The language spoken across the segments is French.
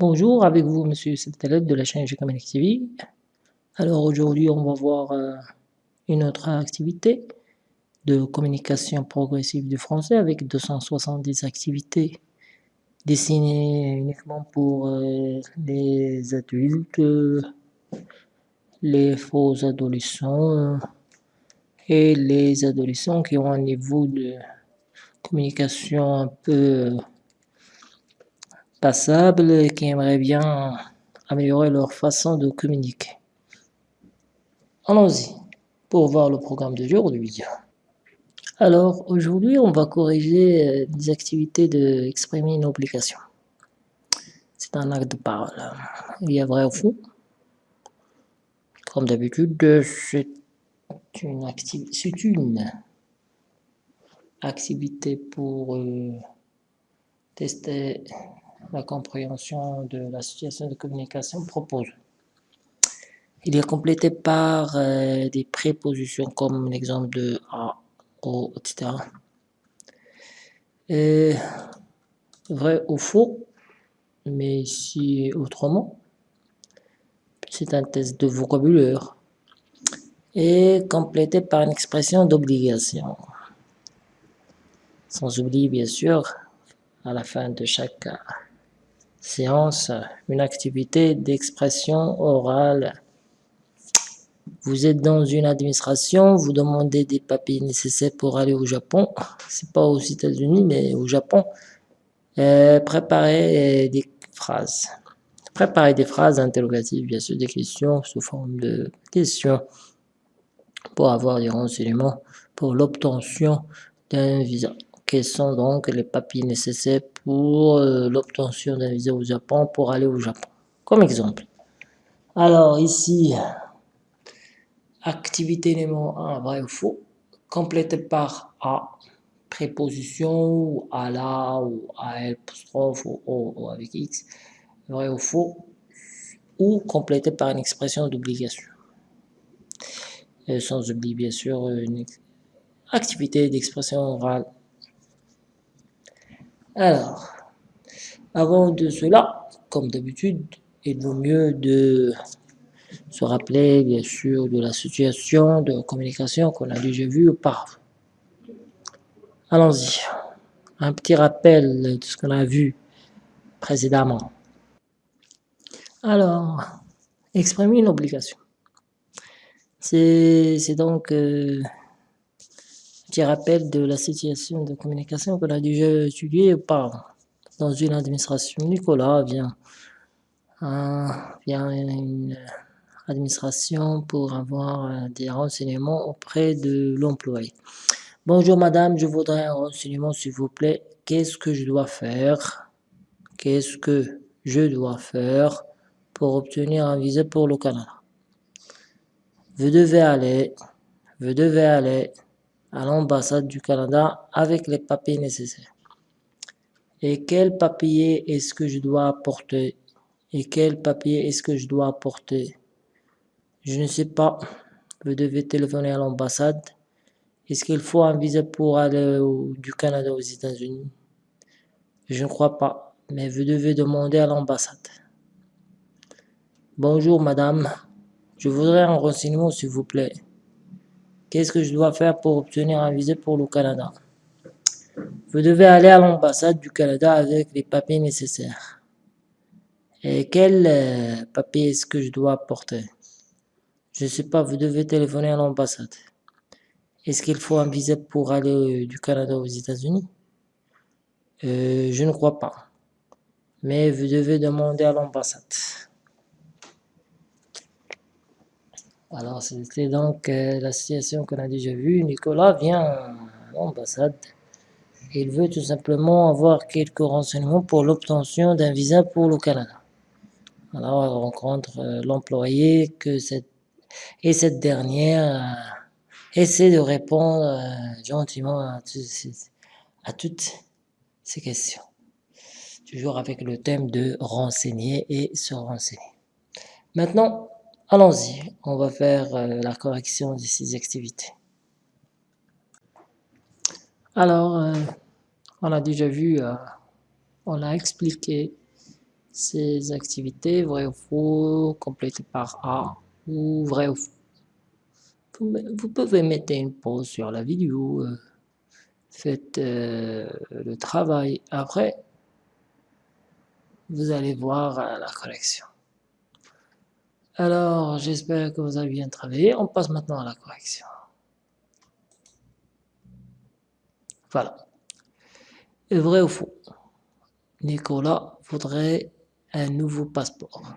Bonjour, avec vous Monsieur Septalet de la chaîne G-Communique TV. Alors aujourd'hui on va voir euh, une autre activité de communication progressive du français avec 270 activités dessinées uniquement pour euh, les adultes, les faux adolescents et les adolescents qui ont un niveau de communication un peu passable et qui aimeraient bien améliorer leur façon de communiquer. Allons-y pour voir le programme d'aujourd'hui. Alors aujourd'hui on va corriger des activités d'exprimer une obligation. C'est un acte de parole. Il y a vrai ou faux. Comme d'habitude, c'est une, activité, une activité pour euh, tester la compréhension de la situation de communication proposée. Il est complété par euh, des prépositions comme l'exemple de A, O, etc. Et vrai ou faux, mais ici autrement. C'est un test de vocabulaire. Et complété par une expression d'obligation. Sans oublier bien sûr, à la fin de chaque séance, une activité d'expression orale. Vous êtes dans une administration, vous demandez des papiers nécessaires pour aller au Japon. C'est pas aux États-Unis, mais au Japon. Euh, préparez des phrases. Préparez des phrases interrogatives, bien sûr, des questions sous forme de questions pour avoir des renseignements pour l'obtention d'un visa. Quels sont donc les papiers nécessaires pour euh, l'obtention d'un visa au Japon pour aller au Japon Comme exemple. Alors ici, activité numéro 1, vrai ou faux, complété par A, préposition, ou à la, ou à apostrophe, ou, ou avec X, vrai ou faux, ou complété par une expression d'obligation. Sans oublier bien sûr une activité d'expression orale alors, avant de cela, comme d'habitude, il vaut mieux de se rappeler bien sûr de la situation de communication qu'on a déjà vue auparavant. Allons-y. Un petit rappel de ce qu'on a vu précédemment. Alors, exprimer une obligation. C'est donc euh, petit rappel de la situation de communication qu'on a déjà étudiée par dans une administration. Nicolas vient, euh, vient une administration pour avoir euh, des renseignements auprès de l'employé. Bonjour madame, je voudrais un renseignement s'il vous plaît. Qu'est-ce que je dois faire? Qu'est-ce que je dois faire pour obtenir un visa pour le Canada? Vous devez aller, vous devez aller à l'ambassade du Canada avec les papiers nécessaires. Et quel papier est-ce que je dois apporter? Et quel papier est-ce que je dois apporter? Je ne sais pas. Vous devez téléphoner à l'ambassade. Est-ce qu'il faut un visa pour aller du Canada aux États-Unis? Je ne crois pas, mais vous devez demander à l'ambassade. Bonjour madame, je voudrais un renseignement s'il vous plaît. Qu'est-ce que je dois faire pour obtenir un visa pour le Canada? Vous devez aller à l'ambassade du Canada avec les papiers nécessaires. Et quel euh, papier est-ce que je dois apporter Je ne sais pas, vous devez téléphoner à l'ambassade. Est-ce qu'il faut un visa pour aller du Canada aux États-Unis? Euh, Je ne crois pas. Mais vous devez demander à l'ambassade. Alors, c'était donc euh, la situation qu'on a déjà vue. Nicolas vient à l'ambassade. Il veut tout simplement avoir quelques renseignements pour l'obtention d'un visa pour le Canada. Alors, il rencontre euh, l'employé que cette, et cette dernière euh, essaie de répondre gentiment à, à toutes ces questions. Toujours avec le thème de renseigner et se renseigner. Maintenant, Allons-y, on va faire euh, la correction de ces activités. Alors, euh, on a déjà vu, euh, on a expliqué ces activités, vrai ou faux, complété par A, ou vrai ou faux. Vous, pouvez mettre une pause sur la vidéo, faites le travail. Après, vous allez voir la correction. Alors, j'espère que vous avez bien travaillé. On passe maintenant à la correction. Voilà. Vrai ou faux? Nicolas voudrait un nouveau passeport.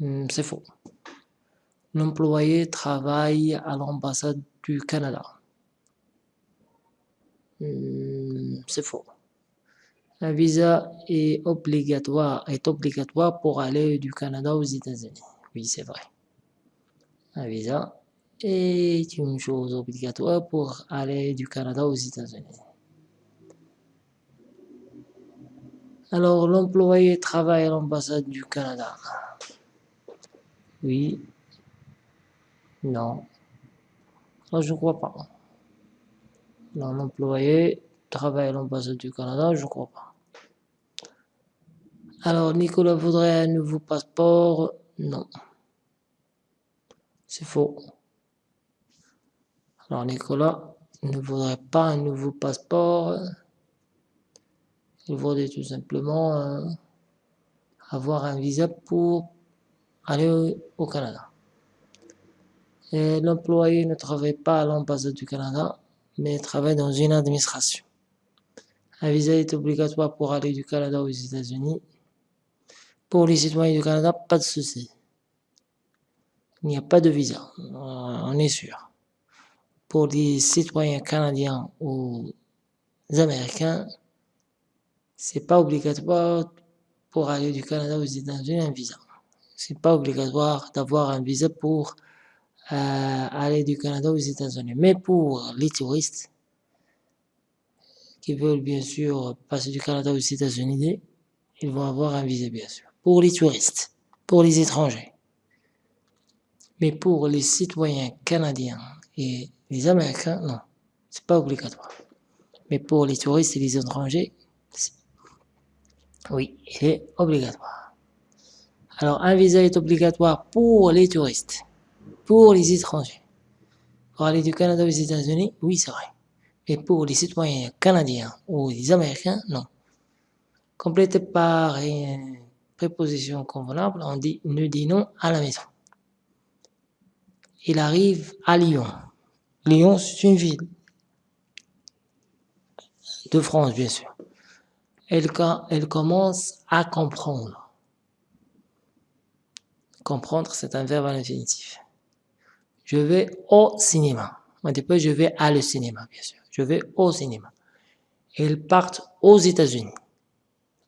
Hmm, c'est faux. L'employé travaille à l'ambassade du Canada. Hmm, c'est faux. Un visa est obligatoire, est obligatoire pour aller du Canada aux États-Unis. Oui, c'est vrai. Un visa est une chose obligatoire pour aller du Canada aux États-Unis. Alors, l'employé travaille à l'ambassade du Canada. Oui. Non. Non, je ne crois pas. l'employé travaille à l'ambassade du Canada, je crois pas. Alors, Nicolas voudrait un nouveau passeport Non. C'est faux. Alors, Nicolas ne voudrait pas un nouveau passeport. Il voudrait tout simplement euh, avoir un visa pour aller au Canada. L'employé ne travaille pas à l'ambassade du Canada, mais travaille dans une administration. Un visa est obligatoire pour aller du Canada aux États-Unis. Pour les citoyens du Canada, pas de souci. Il n'y a pas de visa, on est sûr. Pour les citoyens canadiens ou américains, c'est pas obligatoire pour aller du Canada aux États-Unis un visa. C'est pas obligatoire d'avoir un visa pour euh, aller du Canada aux États-Unis. Mais pour les touristes qui veulent bien sûr passer du Canada aux États-Unis, ils vont avoir un visa bien sûr pour les touristes, pour les étrangers. Mais pour les citoyens canadiens et les Américains, non, c'est pas obligatoire. Mais pour les touristes et les étrangers, oui, il est obligatoire. Alors, un visa est obligatoire pour les touristes, pour les étrangers. Pour aller du Canada aux États-Unis, oui, c'est vrai. Mais pour les citoyens canadiens ou les Américains, non. Complété par préposition convenable, on dit dit non à la maison. Il arrive à Lyon. Lyon, c'est une ville de France, bien sûr. Elle, elle commence à comprendre. Comprendre, c'est un verbe à l'infinitif. Je vais au cinéma. On dit pas je vais à le cinéma, bien sûr. Je vais au cinéma. Ils partent aux États-Unis.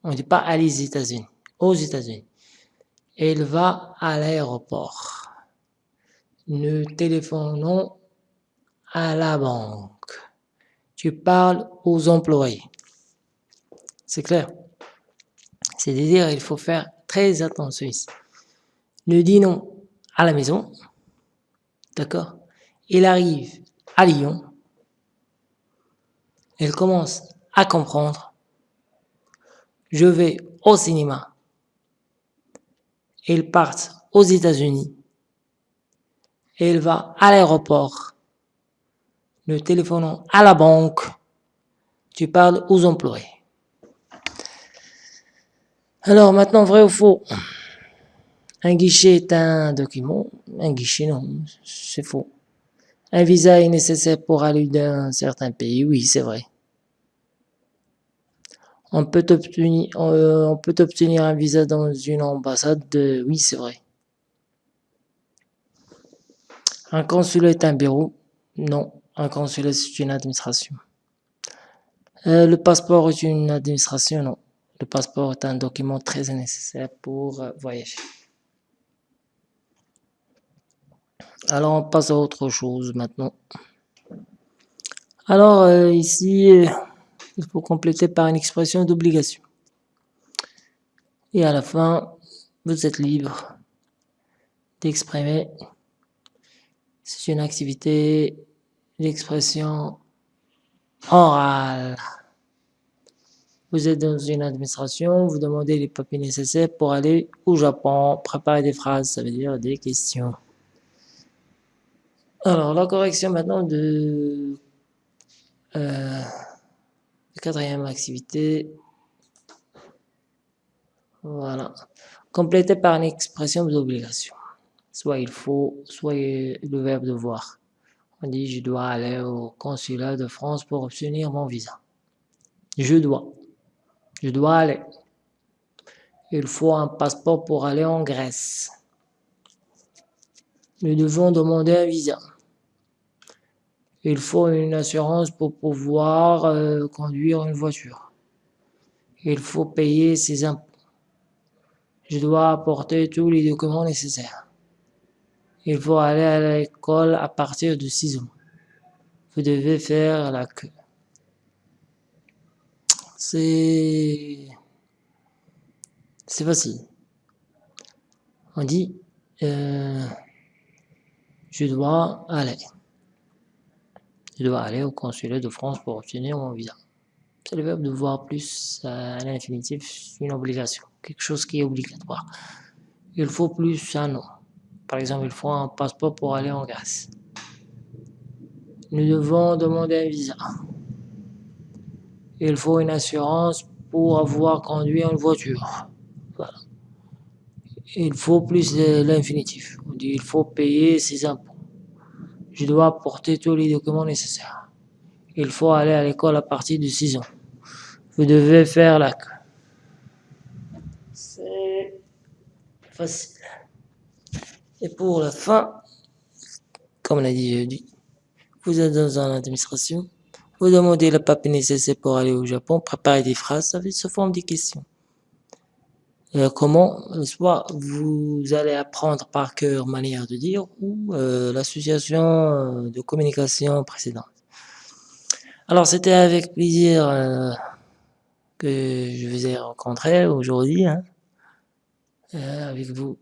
On ne dit pas à les États-Unis aux États-Unis. Elle va à l'aéroport. Nous téléphonons à la banque. Tu parles aux employés. C'est clair? C'est-à-dire, il faut faire très attention ici. Nous dînons à la maison. D'accord? Il arrive à Lyon. Elle commence à comprendre. Je vais au cinéma ils partent aux États-Unis. Il va à l'aéroport. Nous téléphonons à la banque. Tu parles aux employés. Alors maintenant, vrai ou faux? Un guichet est un document. Un guichet, non, c'est faux. Un visa est nécessaire pour aller d'un certain pays. Oui, c'est vrai on peut obtenir, euh, un visa dans une ambassade. De... Oui, c'est vrai. Un consulat est un bureau. Non, un consulat c'est une administration. Euh, le passeport est une administration. Non, le passeport est un document très nécessaire pour euh, voyager. Alors on passe à autre chose maintenant. Alors ici il faut compléter par une expression d'obligation. Et à la fin, vous êtes libre d'exprimer. C'est une activité d'expression orale. Vous êtes dans une administration, vous demandez les papiers nécessaires pour aller au Japon. Préparez des phrases, ça veut dire des questions. Alors, la correction maintenant de euh, quatrième activité. Voilà. Complétez par une expression d'obligation. Soit il faut, soit le verbe devoir. On dit je dois aller au consulat de France pour obtenir mon visa. Je dois. Je dois aller. Il faut un passeport pour aller en Grèce. Nous devons demander un visa. Il faut une assurance pour pouvoir euh, conduire une voiture. Il faut payer ses impôts. Je dois apporter tous les documents nécessaires. Il faut aller à l'école à partir de 6 ans. Vous devez faire la queue. C'est... C'est facile. On dit... Euh, je dois aller. Je dois aller au consulat de France pour obtenir mon visa. C'est le verbe devoir plus à l'infinitif, une obligation, quelque chose qui est obligatoire. Il faut plus un nom. Par exemple, il faut un passeport pour aller en Grèce. Nous devons demander un visa. Il faut une assurance pour avoir conduit une voiture. Il faut plus l'infinitif. On dit il faut payer ses impôts. Je dois apporter tous les documents nécessaires. Il faut aller à l'école à partir de 6 ans. Vous devez faire la queue. C'est facile. Et pour la fin, comme l'a dit jeudi, vous êtes dans une administration, vous demandez le papier nécessaire pour aller au Japon, préparez des phrases, ça se forme des questions. Euh, comment soit vous allez apprendre par cœur manière de dire ou euh, l'association euh, de communication précédente. Alors c'était avec plaisir que je vous ai rencontré aujourd'hui hein. avec vous.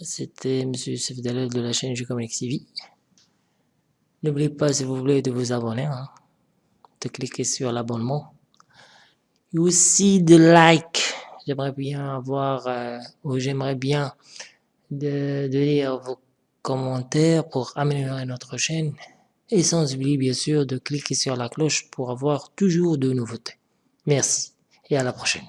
C'était Monsieur Sefdalel de la chaîne Je Communique TV. N'oubliez pas si vous voulez de vous abonner, hein, de cliquer sur l'abonnement et aussi de like j'aimerais bien avoir, euh, ou j'aimerais bien de, de, lire vos commentaires pour améliorer notre chaîne. Et sans oublier bien sûr de cliquer sur la cloche pour avoir toujours de nouveautés. Merci et à la prochaine.